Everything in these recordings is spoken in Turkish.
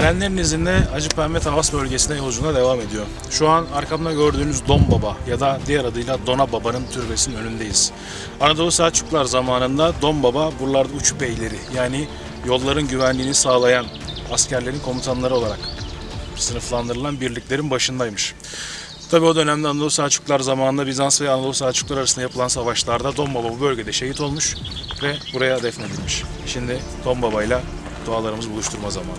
Erenlerin izinde Acıpembe Tavas bölgesine yolculuğuna devam ediyor. Şu an arkamda gördüğünüz Don Baba ya da diğer adıyla Dona Baba'nın türbesinin önündeyiz. Anadolu Selçuklular zamanında Don Baba buralarda uç beyleri yani yolların güvenliğini sağlayan askerlerin komutanları olarak sınıflandırılan birliklerin başındaymış. Tabi o dönemde Anadolu Selçuklular zamanında Bizans ve Anadolu Selçuklular arasında yapılan savaşlarda Don Baba bu bölgede şehit olmuş ve buraya defnedilmiş. Şimdi Don Baba ile dualarımızı buluşturma zamanı.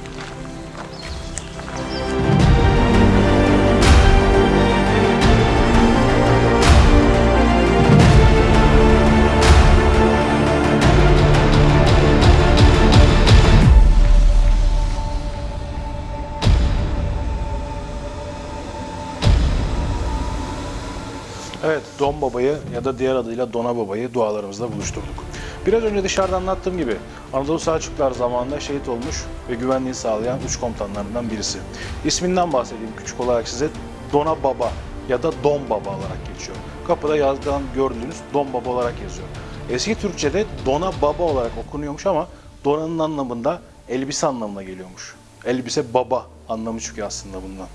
Evet, Don Baba'yı ya da diğer adıyla Dona Baba'yı dualarımızla buluşturduk. Biraz önce dışarıda anlattığım gibi Anadolu Selçuklular zamanında şehit olmuş ve güvenliği sağlayan üç komutanlarından birisi. İsminden bahsedeyim küçük olarak size. Dona Baba ya da Don Baba olarak geçiyor. Kapıda yazdan gördüğünüz Don Baba olarak yazıyor. Eski Türkçe'de Dona Baba olarak okunuyormuş ama Dona'nın anlamında elbise anlamına geliyormuş. Elbise baba anlamı çıkıyor aslında bundan.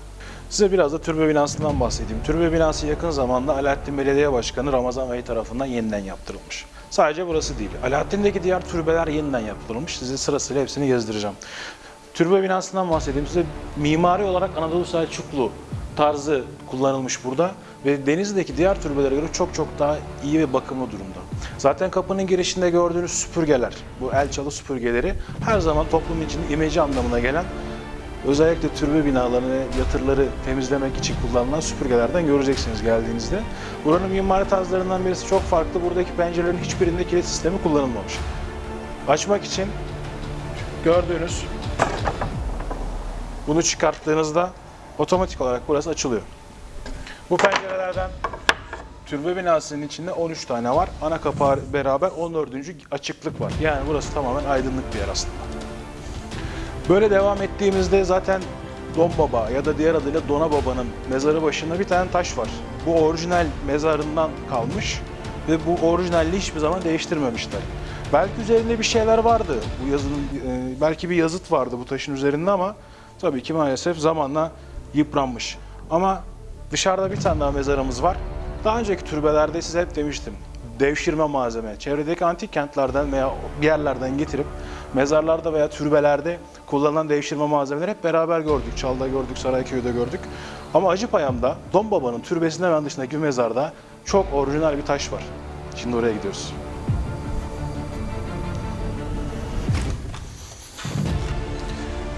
Size biraz da türbe binasından bahsedeyim. Türbe binası yakın zamanda Alaaddin Belediye Başkanı Ramazan Bey tarafından yeniden yaptırılmış. Sadece burası değil. Alaaddin'deki diğer türbeler yeniden yaptırılmış. Size sırasıyla hepsini gezdireceğim. Türbe binasından bahsedeyim size. Mimari olarak Anadolu Selçuklu tarzı kullanılmış burada ve Denizli'deki diğer türbelere göre çok çok daha iyi ve bakımlı durumda. Zaten kapının girişinde gördüğünüz süpürgeler, bu el çalı süpürgeleri her zaman toplum için imece anlamına gelen Özellikle türbe binalarını yatırları temizlemek için kullanılan süpürgelerden göreceksiniz geldiğinizde. Buranın mimari tarzlarından birisi çok farklı. Buradaki pencerelerin hiçbirinde kilit sistemi kullanılmamış. Açmak için gördüğünüz bunu çıkarttığınızda otomatik olarak burası açılıyor. Bu pencerelerden türbe binasının içinde 13 tane var. Ana kapağı beraber 14. açıklık var. Yani burası tamamen aydınlık bir yer aslında. Böyle devam ettiğimizde zaten Don Baba ya da diğer adıyla Dona Baba'nın mezarı başında bir tane taş var. Bu orijinal mezarından kalmış ve bu orijinalliği hiçbir zaman değiştirmemişler. Belki üzerinde bir şeyler vardı. Bu yazının e, belki bir yazıt vardı bu taşın üzerinde ama tabii ki maalesef zamanla yıpranmış. Ama dışarıda bir tane daha mezarımız var. Daha önceki türbelerde size hep demiştim. Devşirme malzeme. Çevredeki antik kentlerden veya bir yerlerden getirip mezarlarda veya türbelerde kullanılan devşirme malzemeleri hep beraber gördük. Çal'da gördük, Sarayköy'de gördük. Ama Acıpayam'da Don Baba'nın türbesinin hemen dışındaki bir mezarda çok orijinal bir taş var. Şimdi oraya gidiyoruz.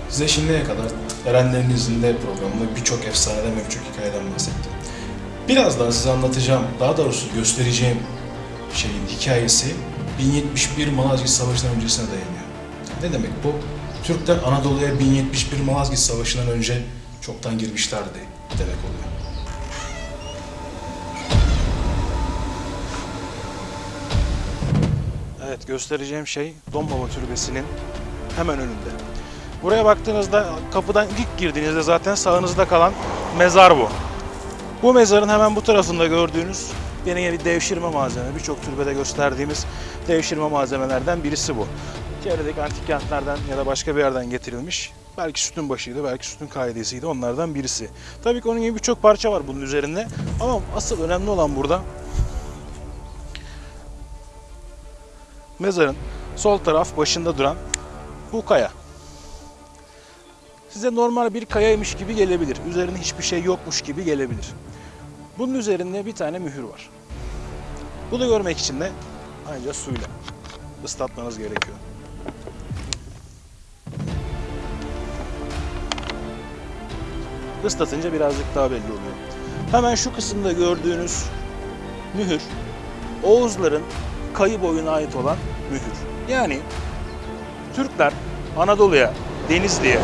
Size şimdiye kadar Erenlerin izinde programında birçok efsaneden ve birçok hikayeden bahsettim. Biraz daha size anlatacağım, daha doğrusu göstereceğim şeyin hikayesi 1071 Malazgirt Savaşı'ndan öncesine dayanıyor. Ne demek bu? Türkler Anadolu'ya 1071 Malazgirt Savaşı'ndan önce çoktan girmişlerdi demek oluyor. Evet göstereceğim şey Donbaba Türbesi'nin hemen önünde. Buraya baktığınızda kapıdan ilk girdiğinizde zaten sağınızda kalan mezar bu. Bu mezarın hemen bu tarafında gördüğünüz yine bir devşirme malzeme. Birçok türbede gösterdiğimiz devşirme malzemelerden birisi bu. Çevredeki antik kentlerden ya da başka bir yerden getirilmiş. Belki sütun başıydı, belki sütun kaidesiydi onlardan birisi. Tabii ki onun gibi birçok parça var bunun üzerinde. Ama asıl önemli olan burada mezarın sol taraf başında duran bu kaya. Size normal bir kayaymış gibi gelebilir. Üzerinde hiçbir şey yokmuş gibi gelebilir. Bunun üzerinde bir tane mühür var. Bunu görmek için de ancak suyla ıslatmanız gerekiyor. Islatınca birazcık daha belli oluyor. Hemen şu kısımda gördüğünüz mühür Oğuzların kayı boyuna ait olan mühür. Yani Türkler Anadolu'ya, Denizli'ye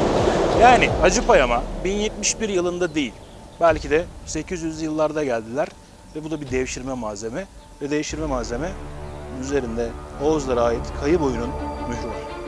yani Acıpayam'a 1071 yılında değil belki de 800 yıllarda geldiler ve bu da bir devşirme malzeme ve devşirme malzeme üzerinde Oğuzlara ait kayı boyunun mührü var.